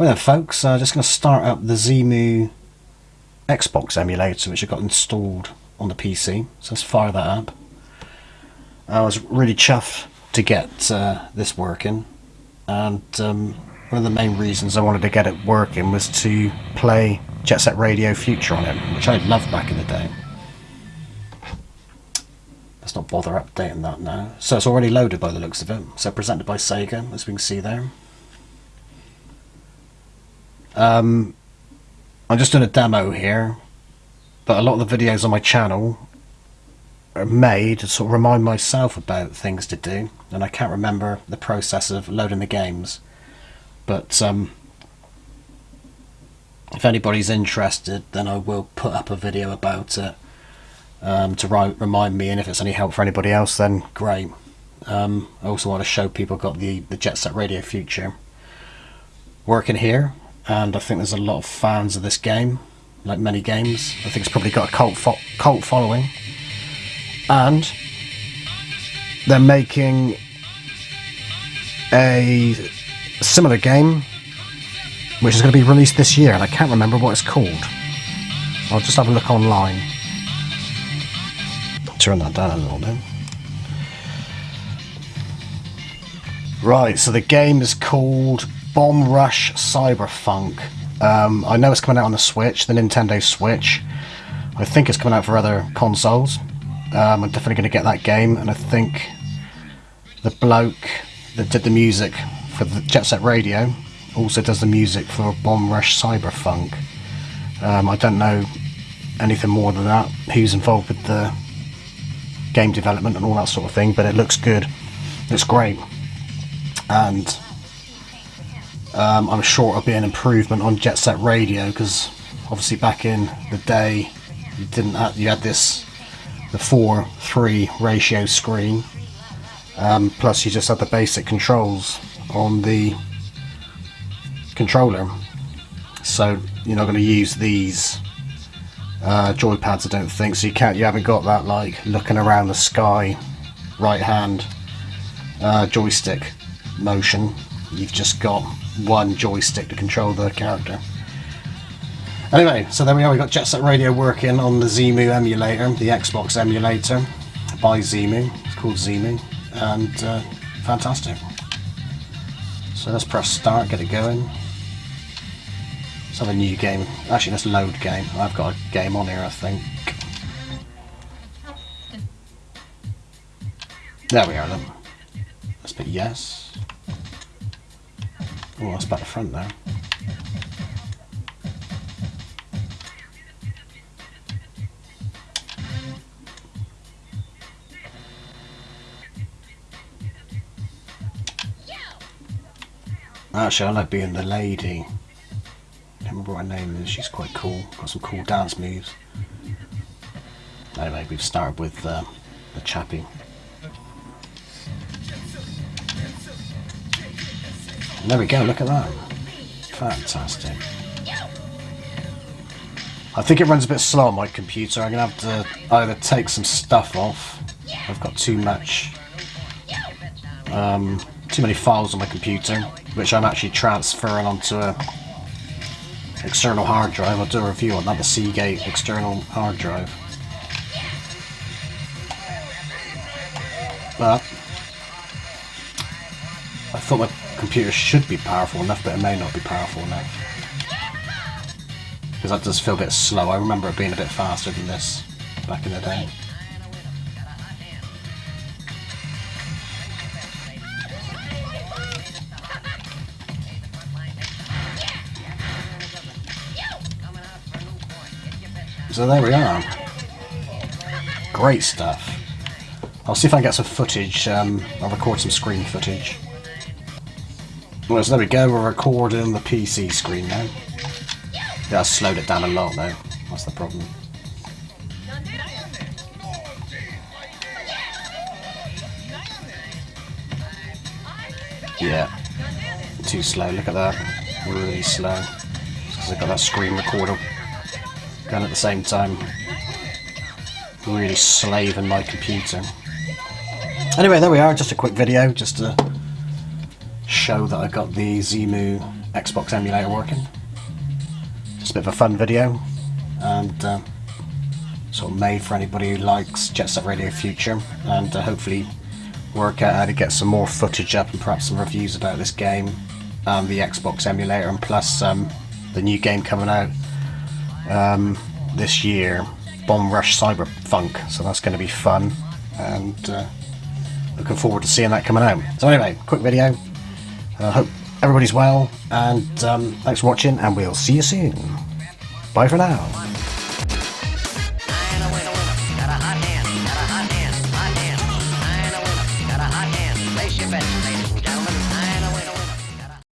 Well then folks, I'm uh, just going to start up the Xemu Xbox emulator which I got installed on the PC. So let's fire that up. I was really chuffed to get uh, this working and um, one of the main reasons I wanted to get it working was to play Jet Set Radio Future on it, which I loved back in the day. Let's not bother updating that now. So it's already loaded by the looks of it. So presented by Sega, as we can see there. Um, I'm just doing a demo here, but a lot of the videos on my channel are made to sort of remind myself about things to do, and I can't remember the process of loading the games. But um, if anybody's interested, then I will put up a video about it um, to remind me, and if it's any help for anybody else, then great. Um, I also want to show people got the, the Jet Set Radio Future working here, and I think there's a lot of fans of this game, like many games. I think it's probably got a cult, fo cult following. And they're making a similar game which is going to be released this year and I can't remember what it's called. I'll just have a look online. Turn that down a little bit. Right, so the game is called Bomb Rush Cyberfunk. Um, I know it's coming out on the Switch, the Nintendo Switch. I think it's coming out for other consoles. Um, I'm definitely going to get that game, and I think the bloke that did the music for the Jet Set Radio also does the music for Bomb Rush Cyberfunk. Um, I don't know anything more than that, who's involved with the game development and all that sort of thing, but it looks good. It's great. And um, I'm sure it'll be an improvement on Jet Set Radio because obviously back in the day you didn't have, you had this the 4-3 ratio screen. Um, plus you just had the basic controls on the controller. So you're not going to use these uh, joypads I don't think. So you can't you haven't got that like looking around the sky right hand uh, joystick motion. You've just got one joystick to control the character anyway so there we are we've got Jet Set Radio working on the Xemu emulator the Xbox emulator by Xemu it's called Xemu and uh, fantastic so let's press start get it going Let's have a new game. Actually, let's load game. I've got a game on here, I think. There we are then. Let's put yes. Oh, that's about the front there. Actually, I like being the lady remember what her name is. She's quite cool. Got some cool dance moves. Anyway, we've started with uh, the chappie. There we go, look at that. Fantastic. I think it runs a bit slow on my computer. I'm going to have to either take some stuff off. I've got too much, um, too many files on my computer, which I'm actually transferring onto a external hard drive. I'll do a review on that, the Seagate external hard drive. But I thought my computer should be powerful enough, but it may not be powerful enough. Because that does feel a bit slow. I remember it being a bit faster than this back in the day. So there we are. Great stuff. I'll see if I can get some footage. Um, I'll record some screen footage. Well, so there we go. We're recording the PC screen now. Yeah, I slowed it down a lot though. That's the problem. Yeah. Too slow. Look at that. Really slow. Because I've got that screen recorder and at the same time really slaving my computer. Anyway, there we are, just a quick video, just to show that I got the Xemu Xbox emulator working. Just a bit of a fun video, and uh, sort of made for anybody who likes Jet Set Radio Future, and uh, hopefully work out how to get some more footage up and perhaps some reviews about this game and the Xbox emulator, and plus um, the new game coming out um, this year, Bomb Rush Cyberfunk. So that's going to be fun, and uh, looking forward to seeing that coming out. So anyway, quick video. I uh, hope everybody's well, and um, thanks for watching, and we'll see you soon. Bye for now.